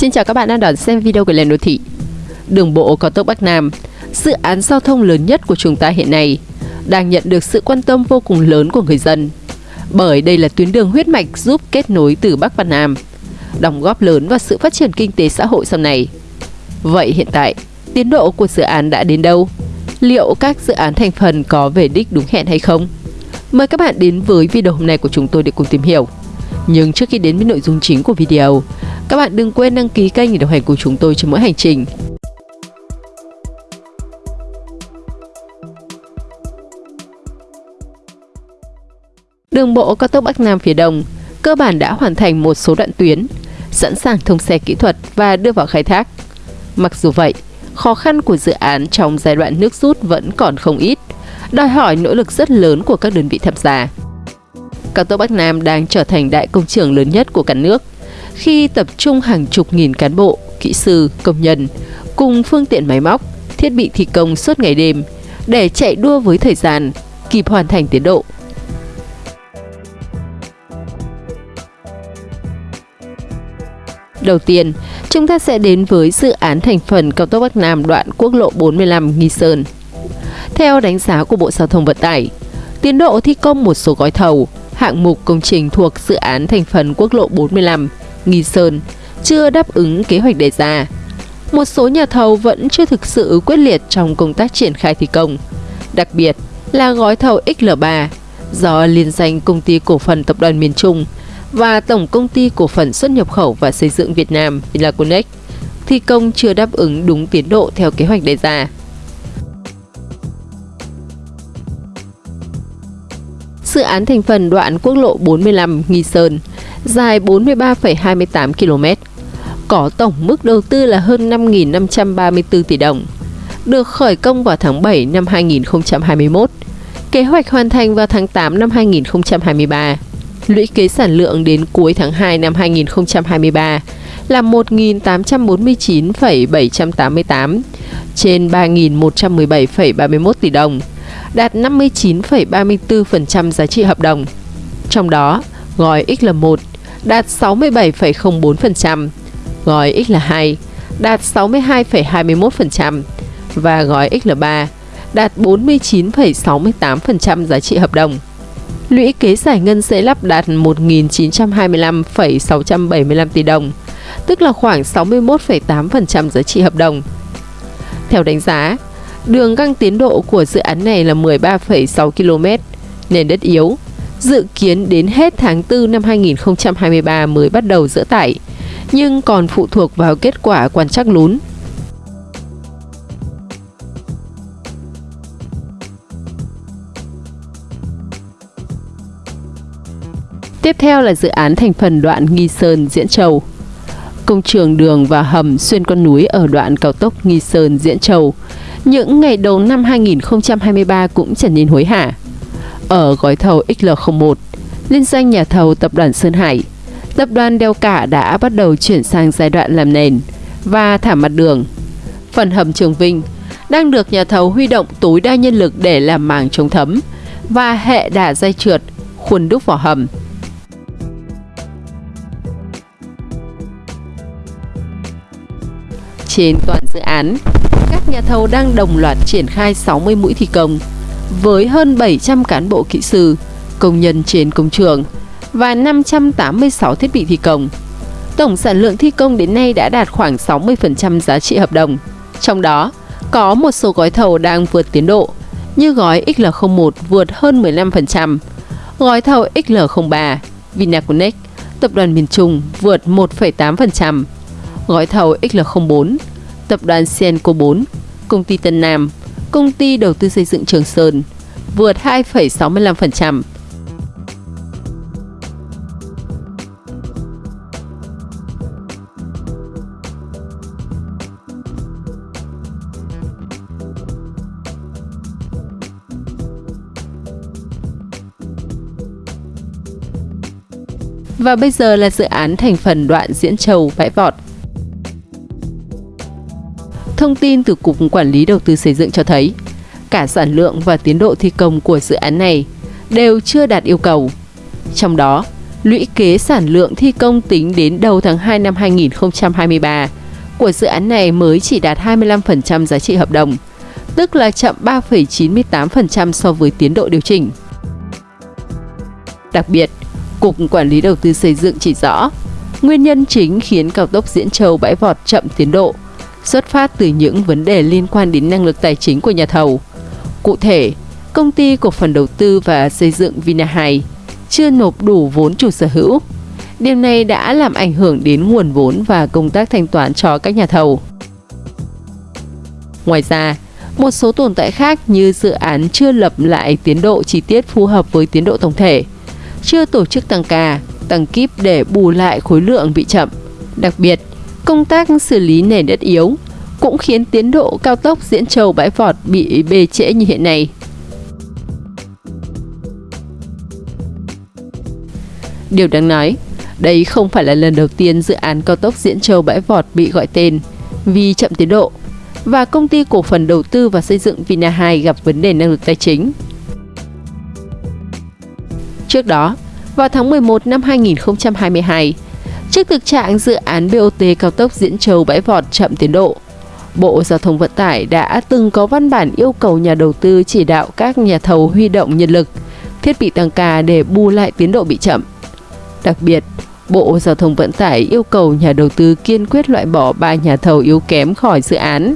Xin chào các bạn đang đón xem video của Lên Đô Thị Đường bộ cao tốc Bắc Nam Dự án giao thông lớn nhất của chúng ta hiện nay Đang nhận được sự quan tâm vô cùng lớn của người dân Bởi đây là tuyến đường huyết mạch giúp kết nối từ Bắc và Nam Đóng góp lớn vào sự phát triển kinh tế xã hội sau này Vậy hiện tại, tiến độ của dự án đã đến đâu? Liệu các dự án thành phần có về đích đúng hẹn hay không? Mời các bạn đến với video hôm nay của chúng tôi để cùng tìm hiểu nhưng trước khi đến với nội dung chính của video, các bạn đừng quên đăng ký kênh để đồng hành cùng chúng tôi trên mỗi hành trình. Đường bộ cao tốc Bắc Nam phía Đông cơ bản đã hoàn thành một số đoạn tuyến, sẵn sàng thông xe kỹ thuật và đưa vào khai thác. Mặc dù vậy, khó khăn của dự án trong giai đoạn nước rút vẫn còn không ít, đòi hỏi nỗ lực rất lớn của các đơn vị tham gia cao tốc Bắc Nam đang trở thành đại công trường lớn nhất của cả nước khi tập trung hàng chục nghìn cán bộ, kỹ sư, công nhân cùng phương tiện máy móc, thiết bị thi công suốt ngày đêm để chạy đua với thời gian, kịp hoàn thành tiến độ. Đầu tiên, chúng ta sẽ đến với dự án thành phần cao tốc Bắc Nam đoạn quốc lộ 45 Nghi Sơn. Theo đánh giá của Bộ Giao thông Vận tải, tiến độ thi công một số gói thầu hạng mục công trình thuộc dự án thành phần quốc lộ 45, Nghi Sơn, chưa đáp ứng kế hoạch đề ra. Một số nhà thầu vẫn chưa thực sự quyết liệt trong công tác triển khai thi công, đặc biệt là gói thầu XL3 do liên danh công ty cổ phần tập đoàn miền Trung và Tổng công ty cổ phần xuất nhập khẩu và xây dựng Việt Nam Vinaconex thi công chưa đáp ứng đúng tiến độ theo kế hoạch đề ra. Dự án thành phần đoạn quốc lộ 45 Nghi Sơn, dài 43,28 km, có tổng mức đầu tư là hơn 5.534 tỷ đồng, được khởi công vào tháng 7 năm 2021, kế hoạch hoàn thành vào tháng 8 năm 2023. Lũy kế sản lượng đến cuối tháng 2 năm 2023 là 1.849,788 trên 3.117,31 tỷ đồng, đạt 59,34% giá trị hợp đồng. Trong đó, gói XL1 đạt 67,04%, gói XL2 đạt 62,21% và gói XL3 đạt 49,68% giá trị hợp đồng. Lũy kế giải ngân sẽ lắp đạt 1.925,675 tỷ đồng, tức là khoảng 61,8% giá trị hợp đồng. Theo đánh giá, Đường găng tiến độ của dự án này là 13,6 km, nền đất yếu. Dự kiến đến hết tháng 4 năm 2023 mới bắt đầu dỡ tải, nhưng còn phụ thuộc vào kết quả quan trắc lún. Tiếp theo là dự án thành phần đoạn Nghi Sơn Diễn Châu. Công trường đường và hầm xuyên con núi ở đoạn cao tốc Nghi Sơn Diễn Châu những ngày đầu năm 2023 cũng trở nên hối hả. Ở gói thầu XL01, liên danh nhà thầu tập đoàn Sơn Hải, tập đoàn Đeo Cả đã bắt đầu chuyển sang giai đoạn làm nền và thả mặt đường. Phần hầm Trường Vinh đang được nhà thầu huy động tối đa nhân lực để làm màng chống thấm và hệ đà dây trượt, khuôn đúc vỏ hầm. Trên toàn dự án, các nhà thầu đang đồng loạt triển khai 60 mũi thi công với hơn 700 cán bộ kỹ sư, công nhân trên công trường và 586 thiết bị thi công. Tổng sản lượng thi công đến nay đã đạt khoảng 60% giá trị hợp đồng. Trong đó, có một số gói thầu đang vượt tiến độ, như gói XL01 vượt hơn 15%, gói thầu XL03 Vinaconex, tập đoàn miền Trung vượt 1,8%, gói thầu XL04 tập đoàn Senco 4, công ty Tân Nam, công ty đầu tư xây dựng Trường Sơn vượt 2,65%. Và bây giờ là dự án thành phần đoạn Diễn Châu Bãi Vọt Thông tin từ Cục Quản lý Đầu tư Xây dựng cho thấy, cả sản lượng và tiến độ thi công của dự án này đều chưa đạt yêu cầu. Trong đó, lũy kế sản lượng thi công tính đến đầu tháng 2 năm 2023 của dự án này mới chỉ đạt 25% giá trị hợp đồng, tức là chậm 3,98% so với tiến độ điều chỉnh. Đặc biệt, Cục Quản lý Đầu tư xây dựng chỉ rõ, nguyên nhân chính khiến cao tốc Diễn Châu bãi vọt chậm tiến độ xuất phát từ những vấn đề liên quan đến năng lực tài chính của nhà thầu. Cụ thể, công ty cổ phần đầu tư và xây dựng Vina 2 chưa nộp đủ vốn chủ sở hữu. Điều này đã làm ảnh hưởng đến nguồn vốn và công tác thanh toán cho các nhà thầu. Ngoài ra, một số tồn tại khác như dự án chưa lập lại tiến độ chi tiết phù hợp với tiến độ tổng thể, chưa tổ chức tăng ca, tăng kíp để bù lại khối lượng bị chậm. Đặc biệt, công tác xử lý nền đất yếu cũng khiến tiến độ cao tốc Diễn Châu Bãi Vọt bị bê trễ như hiện nay. Điều đáng nói, đây không phải là lần đầu tiên dự án cao tốc Diễn Châu Bãi Vọt bị gọi tên vì chậm tiến độ và công ty cổ phần đầu tư và xây dựng Vina 2 gặp vấn đề năng lực tài chính. Trước đó, vào tháng 11 năm 2022, trước thực trạng dự án BOT cao tốc Diễn Châu Bãi Vọt chậm tiến độ, Bộ Giao thông Vận tải đã từng có văn bản yêu cầu nhà đầu tư chỉ đạo các nhà thầu huy động nhân lực, thiết bị tăng ca để bù lại tiến độ bị chậm. Đặc biệt, Bộ Giao thông Vận tải yêu cầu nhà đầu tư kiên quyết loại bỏ ba nhà thầu yếu kém khỏi dự án,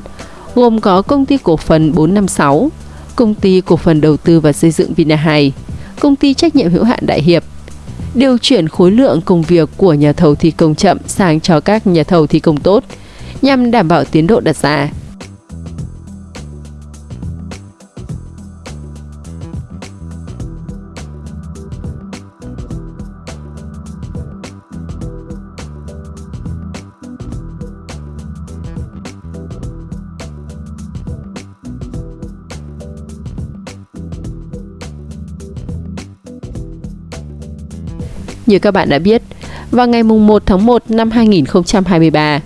gồm có công ty cổ phần 456, công ty cổ phần đầu tư và xây dựng Vina 2, công ty trách nhiệm hữu hạn Đại Hiệp. Điều chuyển khối lượng công việc của nhà thầu thi công chậm sang cho các nhà thầu thi công tốt, nhằm đảm bảo tiến độ đặt ra. Như các bạn đã biết, vào ngày 1 tháng 1 năm 2023,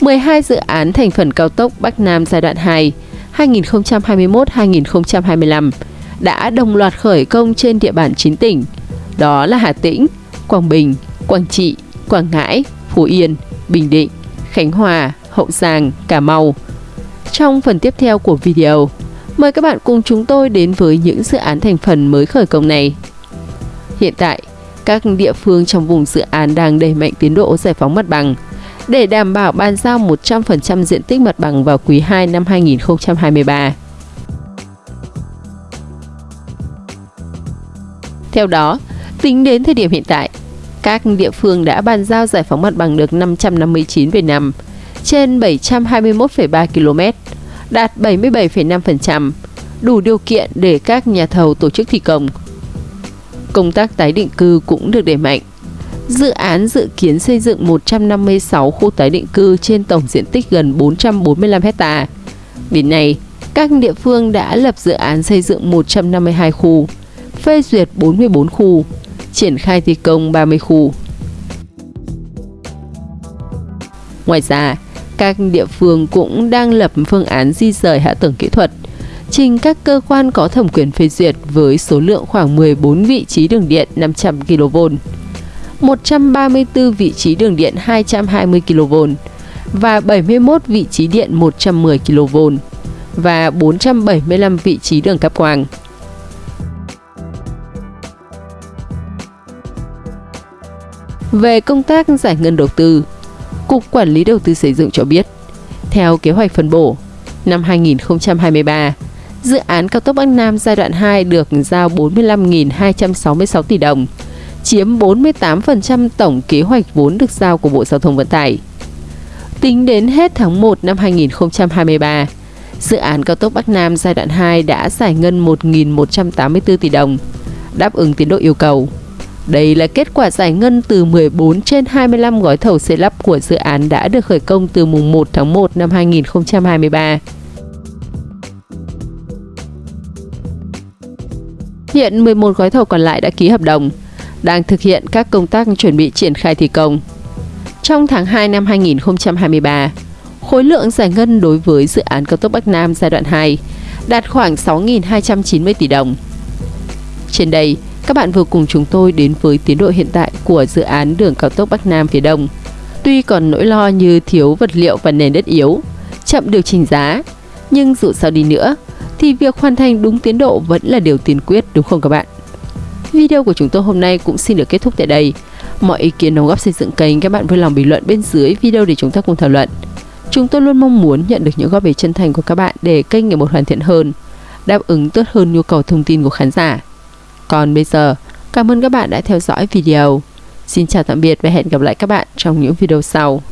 12 dự án thành phần cao tốc Bắc Nam giai đoạn 2 2021-2025 đã đồng loạt khởi công trên địa bàn 9 tỉnh, đó là Hà Tĩnh, Quảng Bình, Quảng Trị, Quảng Ngãi, Phú Yên, Bình Định, Khánh Hòa, Hậu Giang, Cà Mau. Trong phần tiếp theo của video, mời các bạn cùng chúng tôi đến với những dự án thành phần mới khởi công này. Hiện tại, các địa phương trong vùng dự án đang đẩy mạnh tiến độ giải phóng mặt bằng để đảm bảo bàn giao 100% diện tích mặt bằng vào quý 2 năm 2023. Theo đó, tính đến thời điểm hiện tại, các địa phương đã bàn giao giải phóng mặt bằng được 559 về năm trên 721,3 km, đạt 77,5%, đủ điều kiện để các nhà thầu tổ chức thi công công tác tái định cư cũng được đẩy mạnh. Dự án dự kiến xây dựng 156 khu tái định cư trên tổng diện tích gần 445 hecta. Đến nay, các địa phương đã lập dự án xây dựng 152 khu, phê duyệt 44 khu, triển khai thi công 30 khu. Ngoài ra, các địa phương cũng đang lập phương án di rời hạ tầng kỹ thuật, trình các cơ quan có thẩm quyền phê duyệt với số lượng khoảng 14 vị trí đường điện 500 kV, 134 vị trí đường điện 220 kV và 71 vị trí điện 110 kV và 475 vị trí đường cáp quang. Về công tác giải ngân đầu tư, Cục Quản lý Đầu tư Xây dựng cho biết, theo kế hoạch phân bổ, năm 2023, dự án cao tốc Bắc Nam giai đoạn 2 được giao 45.266 tỷ đồng, chiếm 48% tổng kế hoạch vốn được giao của Bộ Giao thông Vận tải. Tính đến hết tháng 1 năm 2023, dự án cao tốc Bắc Nam giai đoạn 2 đã giải ngân 1.184 tỷ đồng, đáp ứng tiến độ yêu cầu. Đây là kết quả giải ngân từ 14 trên 25 gói thầu xây lắp của dự án đã được khởi công từ mùng 1 tháng 1 năm 2023. Hiện 11 gói thầu còn lại đã ký hợp đồng, đang thực hiện các công tác chuẩn bị triển khai thi công. Trong tháng 2 năm 2023, khối lượng giải ngân đối với dự án cao tốc Bắc Nam giai đoạn 2 đạt khoảng 6.290 tỷ đồng. Trên đây, các bạn vừa cùng chúng tôi đến với tiến độ hiện tại của dự án đường cao tốc Bắc Nam phía Đông. Tuy còn nỗi lo như thiếu vật liệu và nền đất yếu, chậm điều chỉnh giá, nhưng dù sao đi nữa thì việc hoàn thành đúng tiến độ vẫn là điều tiên quyết đúng không các bạn? Video của chúng tôi hôm nay cũng xin được kết thúc tại đây. Mọi ý kiến đóng góp xây dựng kênh các bạn vui lòng bình luận bên dưới video để chúng ta cùng thảo luận. Chúng tôi luôn mong muốn nhận được những góp ý chân thành của các bạn để kênh ngày một hoàn thiện hơn, đáp ứng tốt hơn nhu cầu thông tin của khán giả. Còn bây giờ, cảm ơn các bạn đã theo dõi video. Xin chào tạm biệt và hẹn gặp lại các bạn trong những video sau.